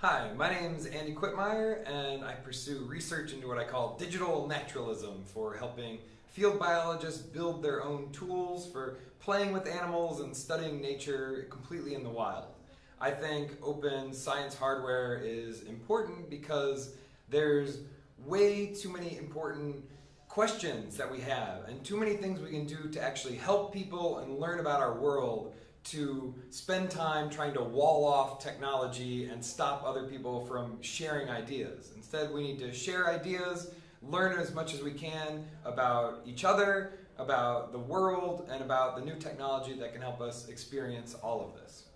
Hi, my name is Andy Quitmeyer, and I pursue research into what I call digital naturalism for helping field biologists build their own tools for playing with animals and studying nature completely in the wild. I think open science hardware is important because there's way too many important questions that we have and too many things we can do to actually help people and learn about our world to spend time trying to wall off technology and stop other people from sharing ideas. Instead, we need to share ideas, learn as much as we can about each other, about the world, and about the new technology that can help us experience all of this.